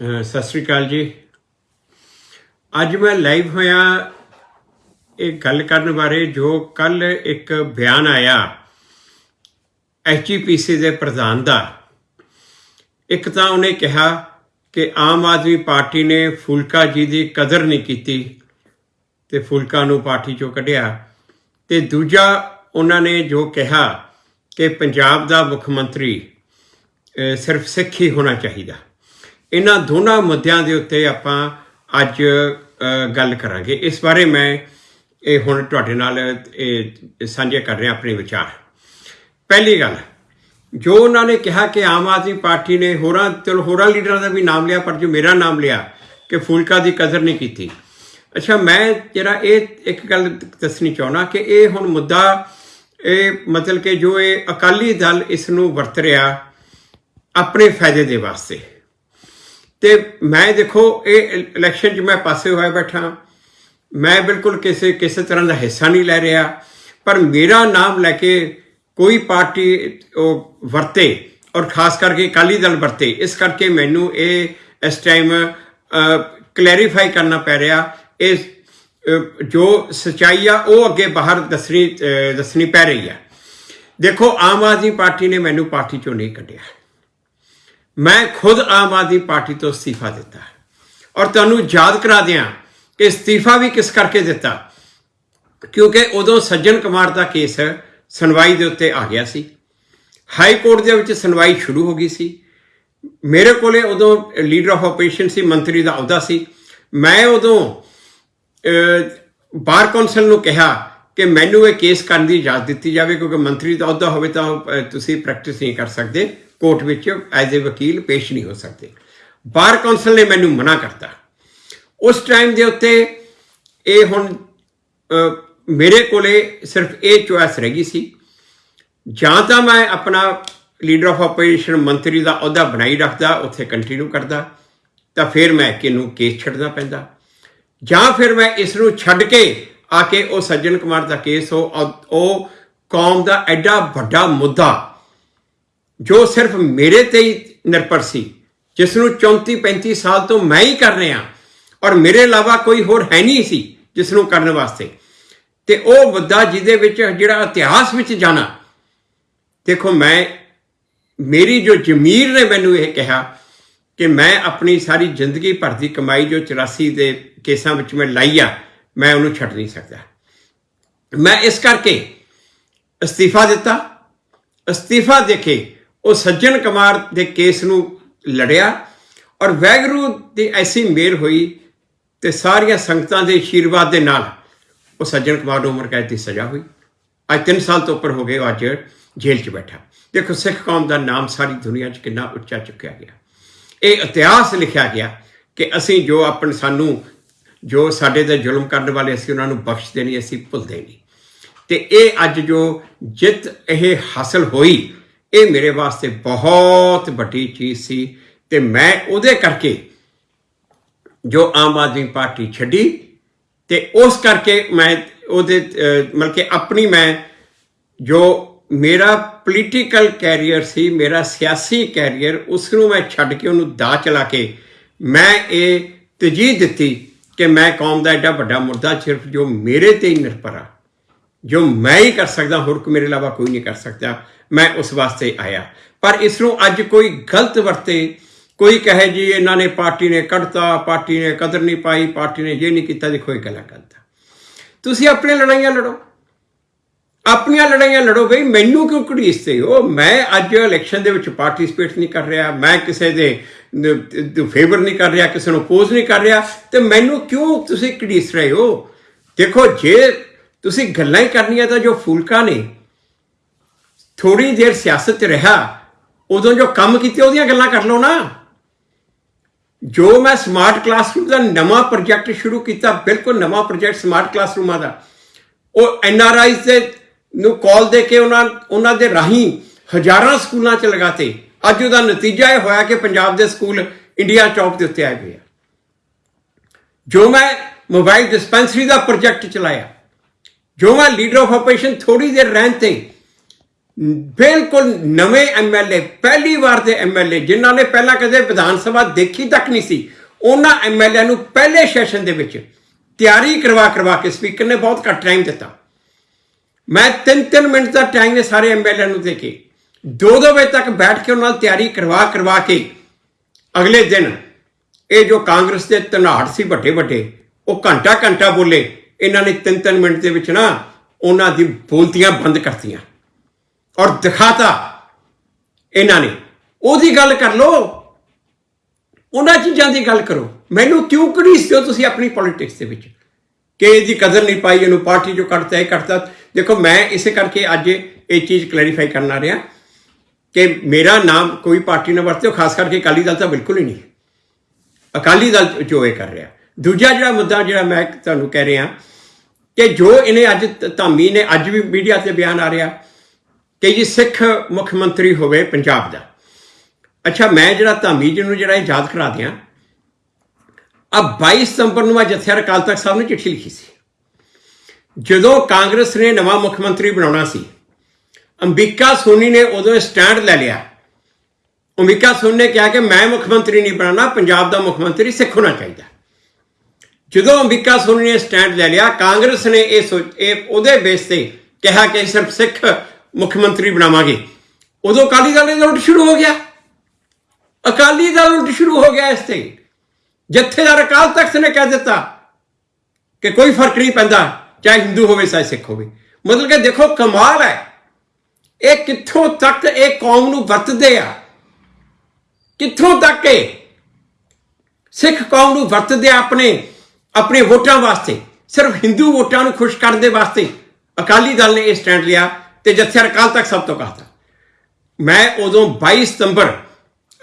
ਸਤਿ ਸ੍ਰੀ ਅਕਾਲ ਜੀ। ਅੱਜ ਮੈਂ ਲਾਈਵ ਹੋਇਆ ਇਹ ਗੱਲ ਕਰਨ ਬਾਰੇ ਜੋ ਕੱਲ ਇੱਕ ਬਿਆਨ ਆਇਆ ਐਚਜੀਪੀਸੀ ਦੇ ਪ੍ਰਧਾਨ ਦਾ। ਇੱਕ ਤਾਂ ਉਹਨੇ ਕਿਹਾ ਕਿ ਆਮ ਆਦਮੀ ਪਾਰਟੀ ਨੇ ਫੁਲਕਾ ਜੀ ਦੀ ਕਦਰ ਨਹੀਂ ਕੀਤੀ ਤੇ ਫੁਲਕਾ ਨੂੰ ਪਾਰਟੀ ਚੋਂ ਕੱਢਿਆ। ਤੇ ਦੂਜਾ ਉਹਨਾਂ ਨੇ ਜੋ ਕਿਹਾ ਕਿ ਪੰਜਾਬ ਦਾ ਮੁੱਖ ਮੰਤਰੀ ਸਿਰਫ ਸਿੱਖ ਹੀ ਹੋਣਾ ਚਾਹੀਦਾ। ਇਹਨਾਂ ਦੋਨਾਂ ਮੁੱਦਿਆਂ ਦੇ ਉੱਤੇ ਆਪਾਂ ਅੱਜ ਗੱਲ ਕਰਾਂਗੇ। ਇਸ ਬਾਰੇ ਮੈਂ, ਇਹ ਹੁਣ ਤੁਹਾਡੇ ਨਾਲ, ਇਹ ਸਾਂਝੇ ਕਰ ਰਿਹਾ ਆਪਣੇ ਵਿਚਾਰ। ਪਹਿਲੀ ਗੱਲ, ਜੋ ਉਹਨਾਂ ਨੇ ਕਿਹਾ ਕਿ ਆਮ ਆਦਮੀ ਪਾਰਟੀ ਨੇ ਹੋਰਾਂ, ਚਲ ਹੋਰਾਂ ਲੀਡਰਾਂ ਦਾ ਵੀ ਨਾਮ ਲਿਆ, ਪਰ ਜੋ ਮੇਰਾ ਨਾਮ ਲਿਆ, ਕਿ ਫੂਲਕਾ ਦੀ ਕਦਰ ਨਹੀਂ ਕੀਤੀ। ਅੱਛਾ, ਮੈਂ ਜਿਹੜਾ ਇਹ ਇੱਕ ਗੱਲ ਦੱਸਣੀ ਚਾਹੁੰਦਾ ਕਿ ਇਹ ਹੁਣ ਮੁੱਦਾ, ਇਹ ਮਤਲਬ ਕਿ ਜੋ ਇਹ ਅਕਾਲੀ ਦਲ ਇਸ ਨੂੰ ਵਰਤ ਰਿਹਾ, ਆਪਣੇ ਫਾਇਦੇ ਦੇ ਵਾਸਤੇ। ਤੇ ਮੈਂ ਦੇਖੋ, ਇਹ ਇਲੈਕਸ਼ਨ 'ਚ ਮੈਂ ਪਾਸੇ ਹੋਇਆ ਬੈਠਾ। ਮੈਂ ਬਿਲਕੁਲ ਕਿਸੇ ਕਿਸੇ ਤਰ੍ਹਾਂ ਦਾ ਹਿੱਸਾ ਨਹੀਂ ਲੈ ਰਿਹਾ। ਪਰ ਮੇਰਾ ਨਾਮ ਲੈ ਕੇ ਕੋਈ ਪਾਰਟੀ ਉਹ ਵਰਤੇ ਔਰ ਖਾਸ ਕਰਕੇ ਅਕਾਲੀ ਦਲ ਵਰਤੇ, ਇਸ ਕਰਕੇ ਮੈਨੂੰ ਇਹ ਇਸ ਟਾਈਮ ਕਲੈਰੀਫਾਈ ਕਰਨਾ ਪੈ ਰਿਹਾ। ਇਸ ਜੋ ਸਚਾਈ ਆ, ਉਹ ਅੱਗੇ ਬਾਹਰ ਦੱਸਣੀ ਦੱਸਣੀ ਪੈ ਰਹੀ ਆ। ਦੇਖੋ, ਆਮ ਆਦਮੀ ਪਾਰਟੀ ਨੇ ਮੈਨੂੰ ਪਾਰਟੀ ਚੋਂ ਨਹੀਂ ਕੱਢਿਆ। ਮੈਂ ਖੁਦ ਆਮ ਆਦਮੀ ਪਾਰਟੀ ਤੋਂ ਅਸਤੀਫਾ ਦਿੱਤਾ ਔਰ ਤੁਹਾਨੂੰ ਯਾਦ ਕਰਾ ਦਿਆਂ ਕਿ ਅਸਤੀਫਾ ਵੀ ਕਿਸ ਕਰਕੇ ਦਿੱਤਾ? ਕਿਉਂਕਿ ਉਦੋਂ ਸੱਜਣ ਕੁਮਾਰ ਦਾ ਕੇਸ ਸੁਣਵਾਈ ਦੇ ਉੱਤੇ ਆ ਗਿਆ ਸੀ। ਹਾਈ ਕੋਰਟ ਦੇ ਵਿੱਚ ਸੁਣਵਾਈ ਸ਼ੁਰੂ ਹੋ ਗਈ ਸੀ। ਮੇਰੇ ਕੋਲੇ ਉਦੋਂ ਲੀਡਰ ਆਫ ਆਪਰੇਸ਼ਨ ਸੀ ਮੰਤਰੀ ਦਾ ਅਹੁਦਾ ਸੀ। ਮੈਂ ਉਦੋਂ ਬਾਰ ਕੌਂਸਲ ਨੂੰ ਕਿਹਾ ਕਿ ਮੈਨੂੰ ਇਹ ਕੇਸ ਕਰਨ ਦੀ ਇਜਾਜ਼ਤ ਦਿੱਤੀ ਜਾਵੇ ਕਿਉਂਕਿ ਮੰਤਰੀ ਦਾ ਅਹੁਦਾ ਹੋਵੇ ਤਾਂ ਅਹ, ਤੁਸੀਂ ਪ੍ਰੈਕਟਿਸ ਨਹੀਂ ਕਰ ਸਕਦੇ। ਕੋਰਟ ਵਿੱਚ ਐਜ਼ ਅ ਵਕੀਲ ਪੇਸ਼ ਨਹੀਂ ਹੋ ਸਕਦੇ। ਬਾਰ ਕੌਂਸਲ ਨੇ ਮੈਨੂੰ ਮਨਾ ਕਰਤਾ। ਉਸ ਟਾਈਮ ਦੇ ਉੱਤੇ ਇਹ ਹੁਣ ਮੇਰੇ ਕੋਲੇ ਸਿਰਫ ਇਹ ਚੁਆਇਸ ਰਹਿ ਗਈ ਸੀ। ਜਾਂ ਤਾਂ ਮੈਂ ਆਪਣਾ ਲੀਡਰ ਆਫ ਆਪਰੇਸ਼ਨ ਮੰਤਰੀ ਦਾ ਅਹੁਦਾ ਬਣਾਈ ਰੱਖਦਾ, ਉੱਥੇ ਕੰਟੀਨਿਊ ਕਰਦਾ, ਤਾਂ ਫਿਰ ਮੈਂ ਕਿਨੂੰ ਕੇਸ ਛੱਡਣਾ ਪੈਂਦਾ। ਜਾਂ ਫਿਰ ਮੈਂ ਇਸ ਨੂੰ ਛੱਡ ਕੇ ਆ ਕੇ ਉਹ ਸੱਜਣ ਕੁਮਾਰ ਦਾ ਕੇਸ ਉਹ ਕੌਮ ਦਾ ਐਡਾ ਵੱਡਾ ਮੁੱਦਾ ਜੋ ਸਿਰਫ ਮੇਰੇ ਤੇ ਹੀ ਨਿਰਭਰ ਸੀ, ਜਿਸ ਨੂੰ 34 35 ਸਾਲ ਤੋਂ ਮੈਂ ਹੀ ਕਰ ਰਿਹਾ ਔਰ ਮੇਰੇ ਇਲਾਵਾ ਕੋਈ ਹੋਰ ਹੈ ਨਹੀਂ ਸੀ ਜਿਸ ਨੂੰ ਕਰਨ ਵਾਸਤੇ। ਤੇ ਉਹ ਮੁੱਦਾ ਜਿਹਦੇ ਵਿੱਚ ਜਿਹੜਾ ਇਤਿਹਾਸ ਵਿੱਚ ਜਾਣਾ। ਦੇਖੋ, ਮੈਂ, ਮੇਰੀ ਜੋ ਜ਼ਮੀਰ ਨੇ ਮੈਨੂੰ ਇਹ ਕਿਹਾ ਕਿ ਮੈਂ ਆਪਣੀ ਸਾਰੀ ਜ਼ਿੰਦਗੀ ਭਰ ਦੀ ਕਮਾਈ ਜੋ 84 ਦੇ ਕੇਸਾਂ ਵਿੱਚ ਮੈਂ ਲਾਈ ਆ, ਮੈਂ ਉਹਨੂੰ ਛੱਡ ਨਹੀਂ ਸਕਦਾ। ਮੈਂ ਇਸ ਕਰਕੇ ਅਸਤੀਫਾ ਦਿੱਤਾ। ਅਸਤੀਫਾ ਦੇ ਕੇ ਉਹ ਸੱਜਣ ਕੁਮਾਰ ਦੇ ਕੇਸ ਨੂੰ ਲੜਿਆ ਔਰ ਵੈਗਰੂ ਦੀ ਐਸੀ ਮੇਲ ਹੋਈ ਤੇ ਸਾਰੀਆਂ ਸੰਗਤਾਂ ਦੇ ਆਸ਼ੀਰਵਾਦ ਦੇ ਨਾਲ ਉਹ ਸੱਜਣ ਕੁਮਾਰ ਨੂੰ ਉਮਰ ਕੈਦ ਦੀ ਸਜ਼ਾ ਹੋਈ। ਅੱਜ 3 ਸਾਲ ਤੋਂ ਉੱਪਰ ਹੋ ਗਏ, ਉਹ ਅੱਜ ਜੇਲ੍ਹ 'ਚ ਬੈਠਾ। ਦੇਖੋ, ਸਿੱਖ ਕੌਮ ਦਾ ਨਾਮ ਸਾਰੀ ਦੁਨੀਆ 'ਚ ਕਿੰਨਾ ਉੱਚਾ ਚੁੱਕਿਆ ਗਿਆ। ਇਹ ਇਤਿਹਾਸ ਲਿਖਿਆ ਗਿਆ ਕਿ ਅਸੀਂ ਜੋ ਆਪਣ ਸਾਨੂੰ, ਜੋ ਸਾਡੇ ਤੇ ਜ਼ੁਲਮ ਕਰਨ ਵਾਲੇ ਅਸੀਂ ਉਹਨਾਂ ਨੂੰ ਬਖਸ਼ਦੇ ਨਹੀਂ ਅਸੀਂ ਭੁੱਲਦੇ ਨਹੀਂ। ਤੇ ਇਹ ਅੱਜ ਜੋ ਜਿੱਤ ਇਹ ਹਾਸਲ ਹੋਈ ਇਹ ਮੇਰੇ ਵਾਸਤੇ ਬਹੁਤ ਵੱਡੀ ਚੀਜ਼ ਸੀ ਤੇ ਮੈਂ ਉਹਦੇ ਕਰਕੇ ਜੋ ਆਮ ਆਦਮੀ ਪਾਰਟੀ ਛੱਡੀ ਤੇ ਉਸ ਕਰਕੇ ਮੈਂ ਉਹਦੇ ਮਤਲਬ ਕਿ ਆਪਣੀ ਮੈਂ ਜੋ ਮੇਰਾ ਪੋਲੀਟੀਕਲ ਕੈਰੀਅਰ ਸੀ, ਮੇਰਾ ਸਿਆਸੀ ਕੈਰੀਅਰ ਉਸ ਨੂੰ ਮੈਂ ਛੱਡ ਕੇ ਉਹਨੂੰ ਦਾ ਚਲਾ ਕੇ ਮੈਂ ਇਹ ਤਜੀਹ ਦਿੱਤੀ ਕਿ ਮੈਂ ਕੌਮ ਦਾ ਐਡਾ ਵੱਡਾ ਮੁਰਦਾ ਸਿਰਫ ਜੋ ਮੇਰੇ ਤੇ ਹੀ ਨਿਰਭਰ ਆ। ਜੋ ਮੈਂ ਹੀ ਕਰ ਸਕਦਾ, ਹੋਰ ਕੋਈ ਮੇਰੇ ਇਲਾਵਾ ਕੋਈ ਨਹੀਂ ਕਰ ਸਕਦਾ। ਮੈਂ ਉਸ ਵਾਸਤੇ ਆਇਆ। ਪਰ ਇਸ ਨੂੰ ਅੱਜ ਕੋਈ ਗਲਤ ਵਰਤੇ। ਕੋਈ ਕਹੇ ਜੀ, ਇਹਨਾਂ ਨੇ ਪਾਰਟੀ ਨੇ ਕੱਢਤਾ, ਪਾਰਟੀ ਨੇ ਕਦਰ ਨਹੀਂ ਪਾਈ, ਪਾਰਟੀ ਨੇ ਇਹ ਨਹੀਂ ਕੀਤਾ, ਦੇਖੋ ਇਹ ਗੱਲਾਂ ਗਲਤ ਤੁਸੀਂ ਆਪਣੀਆਂ ਲੜਾਈਆਂ ਲੜੋ। ਆਪਣੀਆਂ ਲੜਾਈਆਂ ਲੜੋ ਬਈ, ਮੈਨੂੰ ਕਿਉਂ ਘੜੀਸਦੇ ਹੋ? ਮੈਂ ਅੱਜ ਇਲੈਕਸ਼ਨ ਦੇ ਵਿੱਚ ਪਾਰਟਿਸਿਪੇਟ ਨਹੀਂ ਕਰ ਰਿਹਾ, ਮੈਂ ਕਿਸੇ ਦੇ ਫੇਵਰ ਨਹੀਂ ਕਰ ਰਿਹਾ, ਕਿਸੇ ਨੂੰ ਅਪੋਜ਼ ਨਹੀਂ ਕਰ ਰਿਹਾ, ਤੇ ਮੈਨੂੰ ਕਿਉਂ ਤੁਸੀਂ ਘੜੀਸ ਰਹੇ ਹੋ? ਦੇਖੋ, ਜੇ ਤੁਸੀਂ ਗੱਲਾਂ ਹੀ ਕਰਨੀਆਂ ਤਾਂ ਜੋ ਫੂਲਕਾ ਨੇ ਥੋੜੀ ਦੇਰ ਸਿਆਸਤ 'ਚ ਰਿਹਾ, ਉਦੋਂ ਜੋ ਕੰਮ ਕੀਤੇ ਉਹਦੀਆਂ ਗੱਲਾਂ ਕਰ ਲਓ ਨਾ। ਜੋ ਮੈਂ ਸਮਾਰਟ ਕਲਾਸਰੂਮ ਦਾ ਨਵਾਂ ਪ੍ਰੋਜੈਕਟ ਸ਼ੁਰੂ ਕੀਤਾ, ਬਿਲਕੁਲ ਨਵਾਂ ਪ੍ਰੋਜੈਕਟ ਸਮਾਰਟ ਕਲਾਸਰੂਮਾਂ ਦਾ, ਉਹ ਐਨ ਆਰ ਆਈਜ਼ ਦੇ ਨੂੰ ਕਾਲ ਦੇ ਕੇ ਉਹਨਾਂ ਉਹਨਾਂ ਦੇ ਰਾਹੀਂ ਹਜ਼ਾਰਾਂ ਸਕੂਲਾਂ 'ਚ ਲਗਾਤੇ। ਅੱਜ ਉਹਦਾ ਨਤੀਜਾ ਇਹ ਹੋਇਆ ਕਿ ਪੰਜਾਬ ਦੇ ਸਕੂਲ ਇੰਡੀਆ ਟੌਪ ਦੇ ਉੱਤੇ ਆਏ ਹੋਏ ਆ। ਜੋ ਮੈਂ ਮੋਬਾਈਲ ਡਿਸਪੈਂਸਰੀ ਦਾ ਪ੍ਰੋਜੈਕਟ ਚਲਾਇਆ, ਜੋ ਮੈਂ ਲੀਡਰ ਆਫ ਆਪਰੇਸ਼ਨ ਥੋੜੀ ਦੇਰ ਰਹਿਣ ਤੇ ਬਿਲਕੁਲ ਨਵੇਂ ਐਮਐਲਏ ਪਹਿਲੀ ਵਾਰ ਦੇ ਐਮਐਲਏ ਜਿਨ੍ਹਾਂ ਨੇ ਪਹਿਲਾਂ ਕਦੇ ਵਿਧਾਨ ਸਭਾ ਦੇਖੀ ਤੱਕ ਨਹੀਂ ਸੀ, ਉਹਨਾਂ ਐਮਐਲਏ ਨੂੰ ਪਹਿਲੇ ਸੈਸ਼ਨ ਦੇ ਵਿੱਚ ਤਿਆਰੀ ਕਰਵਾ ਕਰਵਾ ਕੇ ਸਪੀਕਰ ਨੇ ਬਹੁਤ ਘੱਟ ਟਾਈਮ ਦਿੱਤਾ। ਮੈਂ 3-3 ਮਿੰਟ ਦਾ ਟਾਈਮ ਨੇ ਸਾਰੇ ਐਮਐਲਏ ਨੂੰ ਦੇ ਕੇ 2-2 ਵਜੇ ਤੱਕ ਬੈਠ ਕੇ ਉਹਨਾਂ ਨਾਲ ਤਿਆਰੀ ਕਰਵਾ ਕਰਵਾ ਕੇ ਅਗਲੇ ਦਿਨ ਇਹ ਜੋ ਕਾਂਗਰਸ ਦੇ ਧਨਾੜ ਸੀ ਵੱਡੇ ਵੱਡੇ ਉਹ ਘੰਟਾ ਘੰਟਾ ਬੋਲੇ, ਇਹਨਾਂ ਨੇ 3-3 ਮਿੰਟ ਦੇ ਵਿੱਚ ਨਾ ਉਹਨਾਂ ਦੀ ਬੋਲਤੀਆਂ ਬੰਦ ਕਰਤੀਆਂ। ਔਰ ਦਿਖਾਤਾ ਇਹਨਾਂ ਨੇ। ਉਹਦੀ ਗੱਲ ਕਰ ਲੋ ਉਹਨਾਂ ਚੀਜ਼ਾਂ ਦੀ ਗੱਲ ਕਰੋ। ਮੈਨੂੰ ਕਿਉਂ ਘੜੀਸਦੇ ਹੋ ਤੁਸੀਂ ਆਪਣੀ ਪੋਲਿਟਿਕਸ ਦੇ ਵਿੱਚ? ਕਿ ਇਹਦੀ ਕਦਰ ਨਹੀਂ ਪਾਈ, ਇਹਨੂੰ ਪਾਰਟੀ ਚੋਂ ਕੱਢਤਾ, ਇਹ ਕੱਢਤਾ। ਦੇਖੋ, ਮੈਂ ਇਸੇ ਕਰਕੇ ਅੱਜ ਇਹ ਚੀਜ਼ ਕਲੈਰੀਫਾਈ ਕਰਨ ਆ ਰਿਹਾ ਕਿ ਮੇਰਾ ਨਾਮ ਕੋਈ ਪਾਰਟੀ ਨਾ ਵਰਤਿਓ ਖਾਸ ਕਰਕੇ ਅਕਾਲੀ ਦਲ ਤਾਂ ਬਿਲਕੁਲ ਹੀ ਨਹੀਂ। ਅਕਾਲੀ ਦਲ ਜੋ ਇਹ ਕਰ ਰਿਹਾ। ਦੂਜਾ ਜਿਹੜਾ ਮੁੱਦਾ ਜਿਹੜਾ ਮੈਂ ਤੁਹਾਨੂੰ ਕਹਿ ਰਿਹਾ ਕਿ ਜੋ ਇਹਨੇ ਅੱਜ ਧਾਮੀ ਨੇ ਅੱਜ ਵੀ ਮੀਡੀਆ ਤੇ ਬਿਆਨ ਆ ਰਿਹਾ ਕਿ ਜੀ ਸਿੱਖ ਮੁੱਖ ਮੰਤਰੀ ਹੋਵੇ ਪੰਜਾਬ ਦਾ। ਅੱਛਾ, ਮੈਂ ਜਿਹੜਾ ਧਾਮੀ ਜੀ ਨੂੰ ਜਿਹੜਾ ਇਹ ਯਾਦ ਕਰਾ ਦਿਆਂ ਆ 22 ਸਤੰਬਰ ਨੂੰ ਮੈਂ ਜਥੇਦਾਰ ਅਕਾਲ ਤਖਤ ਸਾਹਿਬ ਨੂੰ ਚਿੱਠੀ ਲਿਖੀ ਸੀ। ਜਦੋਂ ਕਾਂਗਰਸ ਨੇ ਨਵਾਂ ਮੁੱਖ ਮੰਤਰੀ ਬਣਾਉਣਾ ਸੀ, ਅੰਬਿਕਾ ਸੋਨੀ ਨੇ ਉਦੋਂ ਸਟੈਂਡ ਲੈ ਲਿਆ। ਅੰਬਿਕਾ ਸੋਨੀ ਨੇ ਕਿਹਾ ਕਿ ਮੈਂ ਮੁੱਖ ਮੰਤਰੀ ਨਹੀਂ ਬਣਾਉਣਾ, ਪੰਜਾਬ ਦਾ ਮੁੱਖ ਮੰਤਰੀ ਸਿੱਖ ਹੋਣਾ ਚਾਹੀਦਾ। ਜਦੋਂ ਅੰਬਿਕਾ ਸੋਨੀ ਨੇ ਸਟੈਂਡ ਲੈ ਲਿਆ, ਕਾਂਗਰਸ ਨੇ ਇਹ ਸੋਚ- ਇਹ ਉਹਦੇ ਬੇਸ ਤੇ ਕਿਹਾ ਕਿ ਸਿਰਫ ਸਿੱਖ ਮੁੱਖ ਮੰਤਰੀ ਬਣਾਵਾਂਗੇ। ਉਦੋਂ ਅਕਾਲੀ ਦਲ ਦਾ ਉਲਟ ਸ਼ੁਰੂ ਹੋ ਗਿਆ। ਅਕਾਲੀ ਦਲ ਉਲਟ ਸ਼ੁਰੂ ਹੋ ਗਿਆ ਇਸ ਤੇ। ਜਥੇਦਾਰ ਅਕਾਲ ਤਖਤ ਨੇ ਕਹਿ ਦਿੱਤਾ ਕਿ ਕੋਈ ਫ਼ਰਕ ਨਹੀਂ ਪੈਂਦਾ, ਚਾਹੇ ਹਿੰਦੂ ਹੋਵੇ, ਚਾਹੇ ਸਿੱਖ ਹੋਵੇ। ਮਤਲਬ ਕਿ ਦੇਖੋ, ਕਮਾਲ ਹੈ। ਇਹ ਕਿੱਥੋਂ ਤੱਕ ਇਹ ਕੌਮ ਨੂੰ ਵਰਤਦੇ ਆ? ਕਿੱਥੋਂ ਤੱਕ ਇਹ ਸਿੱਖ ਕੌਮ ਨੂੰ ਵਰਤਦੇ ਆ ਆਪਣੇ ਆਪਣੇ ਵੋਟਾਂ ਵਾਸਤੇ? ਸਿਰਫ ਹਿੰਦੂ ਵੋਟਾਂ ਨੂੰ ਖੁਸ਼ ਕਰਨ ਦੇ ਵਾਸਤੇ ਅਕਾਲੀ ਦਲ ਨੇ ਇਹ ਸਟੈਂਡ ਲਿਆ। ਤੇ ਜੱਥੇ ਅਕਾਲ ਤੱਕ ਸਭ ਤੋਂ ਕਹਤਾ ਮੈਂ ਉਦੋਂ 22 ਸਤੰਬਰ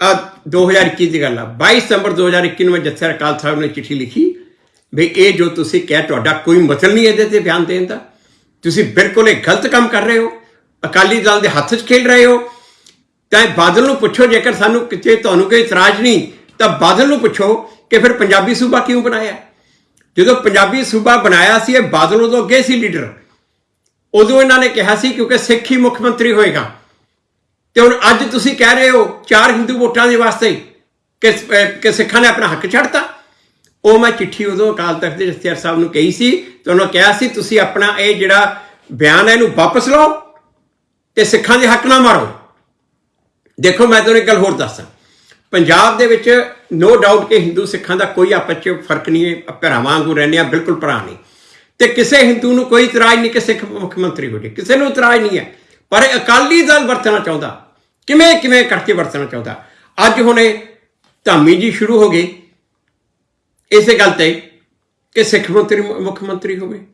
ਆ 2021 ਦੀ ਗੱਲ ਆ। 22 ਸਤੰਬਰ 2021 ਨੂੰ ਮੈਂ ਜੱਥੇ ਅਕਾਲ ਸਾਹਿਬ ਨੇ ਚਿੱਠੀ ਲਿਖੀ ਵੀ ਇਹ ਜੋ ਤੁਸੀਂ ਕਹਿ ਤੁਹਾਡਾ ਕੋਈ ਮਤਲਬ ਨਹੀਂ ਇਹਦੇ ਤੇ ਬਿਆਨ ਦੇਣ ਦਾ। ਤੁਸੀਂ ਬਿਲਕੁਲ ਇਹ ਗਲਤ ਕੰਮ ਕਰ ਰਹੇ ਹੋ। ਅਕਾਲੀ ਦਲ ਦੇ ਹੱਥ 'ਚ ਖੇਡ ਰਹੇ ਹੋ। ਤਾਂ ਇਹ ਬਾਦਲ ਨੂੰ ਪੁੱਛੋ, ਜੇਕਰ ਸਾਨੂੰ ਕਿਤੇ ਤੁਹਾਨੂੰ ਕੋਈ ਇਤਰਾਜ਼ ਨਹੀਂ, ਤਾਂ ਬਾਦਲ ਨੂੰ ਪੁੱਛੋ ਕਿ ਫਿਰ ਪੰਜਾਬੀ ਸੂਬਾ ਕਿਉਂ ਬਣਾਇਆ? ਜਦੋਂ ਪੰਜਾਬੀ ਸੂਬਾ ਬਣਾਇਆ ਸੀ, ਇਹ ਬਾਦਲ ਉਦੋਂ ਅੱਗੇ ਸੀ ਲੀਡਰ। ਉਦੋਂ ਇਹਨਾਂ ਨੇ ਕਿਹਾ ਸੀ ਕਿਉਂਕਿ ਸਿੱਖ ਹੀ ਮੁੱਖ ਮੰਤਰੀ ਹੋਏਗਾ। ਤੇ ਹੁਣ ਅੱਜ ਤੁਸੀਂ ਕਹਿ ਰਹੇ ਹੋ ਚਾਰ ਹਿੰਦੂ ਵੋਟਾਂ ਦੇ ਵਾਸਤੇ ਕਿ ਸਿੱਖਾਂ ਨੇ ਆਪਣਾ ਹੱਕ ਛੱਡਤਾ। ਉਹ ਮੈਂ ਚਿੱਠੀ ਉਦੋਂ ਅਕਾਲ ਤਖਤ ਦੇ ਜਥੇਦਾਰ ਸਾਹਿਬ ਨੂੰ ਕਹੀ ਸੀ ਤੇ ਉਹਨਾਂ ਕਿਹਾ ਸੀ, ਤੁਸੀਂ ਆਪਣਾ ਇਹ ਜਿਹੜਾ ਬਿਆਨ ਹੈ ਇਹਨੂੰ ਵਾਪਸ ਲਓ ਤੇ ਸਿੱਖਾਂ ਦੇ ਹੱਕ ਨਾ ਮਾਰੋ। ਦੇਖੋ, ਮੈਂ ਤੁਹਾਨੂੰ ਇੱਕ ਗੱਲ ਹੋਰ ਦੱਸਾਂ। ਪੰਜਾਬ ਦੇ ਵਿੱਚ ਨੋ ਡਾਊਟ ਕਿ ਹਿੰਦੂ ਸਿੱਖਾਂ ਦਾ ਕੋਈ ਆਪਸ ਚ ਫ਼ਰਕ ਨਹੀਂ ਹੈ। ਭਰਾਵਾਂ ਵਾਂਗੂ ਰਹਿੰਦੇ ਆ ਬਿਲਕੁਲ ਭਰਾ ਨਹੀਂ। ਤੇ ਕਿਸੇ ਹਿੰਦੂ ਨੂੰ ਕੋਈ ਇਤਰਾਜ਼ ਨਹੀਂ ਕਿ ਸਿੱਖ ਮੁੱਖ ਮੰਤਰੀ ਹੋ ਜਾਏ ਕਿਸੇ ਨੂੰ ਇਤਰਾਜ਼ ਨਹੀਂ ਹੈ। ਪਰ ਇਹ ਅਕਾਲੀ ਦਲ ਵਰਤਣਾ ਚਾਹੁੰਦਾ। ਕਿਵੇਂ ਕਿਵੇਂ ਕਰਕੇ ਵਰਤਣਾ ਚਾਹੁੰਦਾ? ਅੱਜ ਹੁਣੇ ਧਾਮੀ ਜੀ ਸ਼ੁਰੂ ਹੋ ਗਏ। ਇਸੇ ਗੱਲ ਤੇ ਕਿ ਸਿੱਖ ਮੰਤਰੀ, ਮੁੱਖ ਮੰਤਰੀ ਹੋਵੇ।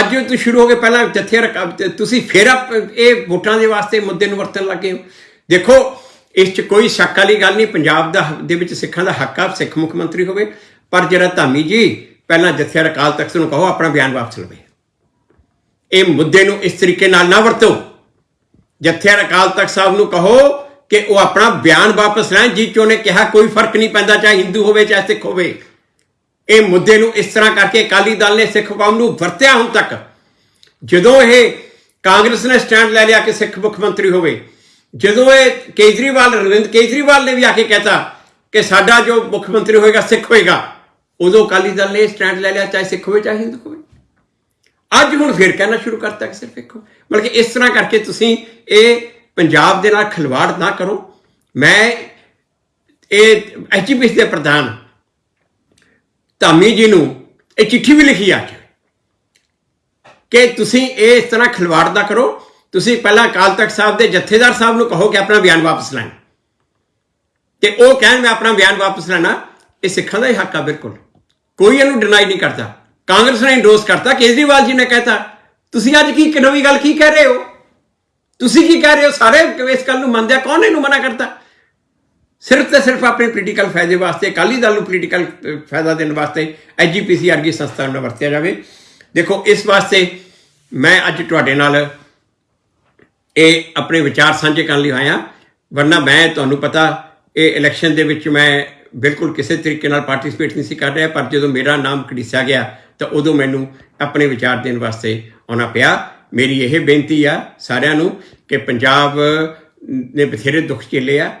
ਅੱਜ ਤੋਂ ਸ਼ੁਰੂ ਹੋ ਗਏ। ਪਹਿਲਾਂ ਜੱਥੇ ਰਕ- ਤੁਸੀਂ ਫੇਰ ਆਪ- ਇਹ ਵੋਟਾਂ ਦੇ ਵਾਸਤੇ ਮੁੱਦੇ ਨੂੰ ਵਰਤਣ ਲੱਗੇ ਹੋ। ਦੇਖੋ, ਇਸ 'ਚ ਕੋਈ ਸ਼ੱਕ ਵਾਲੀ ਗੱਲ ਨਹੀਂ। ਪੰਜਾਬ ਦਾ ਦੇ ਵਿੱਚ ਸਿੱਖਾਂ ਦਾ ਹੱਕ ਆ, ਸਿੱਖ ਮੁੱਖ ਮੰਤਰੀ ਹੋਵੇ। ਪਰ ਜਿਹੜਾ ਧਾਮੀ ਜੀ ਪਹਿਲਾਂ ਜਥੇ ਅਕਾਲ ਤਖਤ ਨੂੰ ਕਹੋ, ਆਪਣਾ ਬਿਆਨ ਵਾਪਸ ਲਵੇ। ਇਹ ਮੁੱਦੇ ਨੂੰ ਇਸ ਤਰੀਕੇ ਨਾਲ ਨਾ ਵਰਤੋ। ਜਥੇਦਾਰ ਅਕਾਲ ਤਖਤ ਸਾਹਿਬ ਨੂੰ ਕਹੋ ਕਿ ਉਹ ਆਪਣਾ ਬਿਆਨ ਵਾਪਸ ਲੈਣ, ਜਿਹ 'ਚ ਉਹਨੇ ਕਿਹਾ ਕੋਈ ਫ਼ਰਕ ਨਹੀਂ ਪੈਂਦਾ, ਚਾਹੇ ਹਿੰਦੂ ਹੋਵੇ, ਚਾਹੇ ਸਿੱਖ ਹੋਵੇ। ਇਹ ਮੁੱਦੇ ਨੂੰ ਇਸ ਤਰ੍ਹਾਂ ਕਰਕੇ ਅਕਾਲੀ ਦਲ ਨੇ ਸਿੱਖ ਕੌਮ ਨੂੰ ਵਰਤਿਆ ਹੁਣ ਤੱਕ। ਜਦੋਂ ਇਹ ਕਾਂਗਰਸ ਨੇ ਸਟੈਂਡ ਲੈ ਲਿਆ ਕਿ ਸਿੱਖ ਮੁੱਖ ਮੰਤਰੀ ਹੋਵੇ, ਜਦੋਂ ਇਹ ਕੇਜਰੀਵਾਲ ਰਵਿੰਦ ਕੇਜਰੀਵਾਲ ਨੇ ਵੀ ਆ ਕੇ ਕਹਿਤਾ ਕਿ ਸਾਡਾ ਜੋ ਮੁੱਖ ਮੰਤਰੀ ਹੋਏਗਾ, ਸਿੱਖ ਹੋਏਗਾ। ਉਦੋਂ ਅਕਾਲੀ ਦਲ ਨੇ ਸਟੈਂਡ ਲੈ ਲਿਆ, ਚਾਹੇ ਸਿੱਖ ਹੋਵੇ, ਚਾਹੇ ਹਿੰਦੂ ਹੋਵੇ। ਅੱਜ ਹੁਣ ਫਿਰ ਕਹਿਣਾ ਸ਼ੁਰੂ ਕਰਤਾ ਕਿ ਸਿਰਫ ਇੱਕ ਬਲਕਿ ਇਸ ਤਰ੍ਹਾਂ ਕਰਕੇ ਤੁਸੀਂ ਇਹ ਪੰਜਾਬ ਦੇ ਨਾਲ ਖਿਲਵਾੜ ਨਾ ਕਰੋ। ਮੈਂ ਇਹ ਐਚਪੀਐਸ ਦੇ ਪ੍ਰਧਾਨ ਧਾਮੀ ਜੀ ਨੂੰ ਇਹ ਚਿੱਠੀ ਵੀ ਲਿਖੀ ਅੱਜ ਕਿ ਤੁਸੀਂ ਇਹ ਇਸ ਤਰ੍ਹਾਂ ਖਿਲਵਾੜ ਨਾ ਕਰੋ। ਤੁਸੀਂ ਪਹਿਲਾਂ ਅਕਾਲ ਤਖਤ ਸਾਹਿਬ ਦੇ ਜਥੇਦਾਰ ਸਾਹਿਬ ਨੂੰ ਕਹੋ ਕਿ ਆਪਣਾ ਬਿਆਨ ਵਾਪਸ ਲੈਣ। ਤੇ ਉਹ ਕਹਿਣ, ਮੈਂ ਆਪਣਾ ਬਿਆਨ ਵਾਪਸ ਲੈਣਾ। ਇਹ ਸਿੱਖਾਂ ਦਾ ਹੀ ਹੱਕ ਆ ਬਿਲਕੁਲ। ਕੋਈ ਇਹਨੂੰ ਡਿਨਾਈ ਨਹੀਂ ਕਰਦਾ। ਕਾਂਗਰਸ ਨੇ ਇੰਡੋਸ ਕਰਤਾ, ਕੇਜਰੀਵਾਲ ਜੀ ਨੇ ਕਹਿਤਾ, ਤੁਸੀਂ ਅੱਜ ਕੀ ਨਵੀਂ ਗੱਲ ਕੀ ਕਹਿ ਰਹੇ ਹੋ? ਤੁਸੀਂ ਕੀ ਕਹਿ ਰਹੇ ਹੋ? ਸਾਰੇ ਇਸ ਗੱਲ ਨੂੰ ਮੰਨਦੇ ਆ, ਕੌਣ ਇਹਨੂੰ ਮਨਾ ਕਰਤਾ ਸਿਰਫ ਤੇ ਸਿਰਫ ਆਪਣੇ ਪੋਲੀਟੀਕਲ ਫਾਇਦੇ ਵਾਸਤੇ, ਅਕਾਲੀ ਦਲ ਨੂੰ ਪੋਲੀਟੀਕਲ ਫਾਇਦਾ ਦੇਣ ਵਾਸਤੇ ਐਜੀਪੀਸੀ ਵਰਗੀ ਸੰਸਥਾ ਨੂੰ ਵਰਤਿਆ ਜਾਵੇ। ਦੇਖੋ, ਇਸ ਵਾਸਤੇ ਮੈਂ ਅੱਜ ਤੁਹਾਡੇ ਨਾਲ ਇਹ ਆਪਣੇ ਵਿਚਾਰ ਸਾਂਝੇ ਕਰਨ ਲਈ ਆਇਆ। ਵਰਨਾ ਮੈਂ, ਤੁਹਾਨੂੰ ਪਤਾ, ਇਹ ਇਲੈਕਸ਼ਨ ਦੇ ਵਿੱਚ ਮੈਂ ਬਿਲਕੁਲ ਕਿਸੇ ਤਰੀਕੇ ਨਾਲ ਪਾਰਟਿਸਿਪੇਟ ਨਹੀਂ ਸੀ ਕਰ ਰਿਹਾ, ਪਰ ਜਦੋਂ ਮੇਰਾ ਨਾਮ ਘੜੀਸਿਆ ਗਿਆ, ਤਾਂ ਉਦੋਂ ਮੈਨੂੰ ਆਪਣੇ ਵਿਚਾਰ ਦੇਣ ਵਾਸਤੇ ਆਉਣਾ ਪਿਆ। ਮੇਰੀ ਇਹ ਬੇਨਤੀ ਆ ਸਾਰਿਆਂ ਨੂੰ ਕਿ ਪੰਜਾਬ ਨੇ ਬਥੇਰੇ ਦੁੱਖ ਝੇਲੇ ਆ।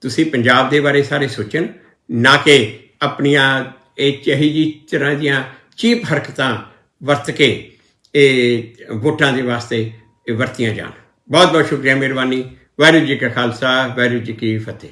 ਤੁਸੀਂ ਪੰਜਾਬ ਦੇ ਬਾਰੇ ਸਾਰੇ ਸੋਚਣ, ਨਾ ਕਿ ਆਪਣੀਆਂ ਇਹ ਚਾਹੀ ਜੀ ਤਰ੍ਹਾਂ ਦੀਆਂ ਚੀਪ ਹਰਕਤਾਂ ਵਰਤ ਕੇ ਇਹ ਵੋਟਾਂ ਦੇ ਵਾਸਤੇ ਵਰਤੀਆਂ ਜਾਣ। ਬਹੁਤ ਬਹੁਤ ਸ਼ੁਕਰੀਆ, ਮਿਹਰਬਾਨੀ। ਵਾਹਿਗੁਰੂ ਜੀ ਕਾ ਖਾਲਸਾ, ਵਾਹਿਗੁਰੂ ਜੀ ਕੀ ਫਤਿਹ।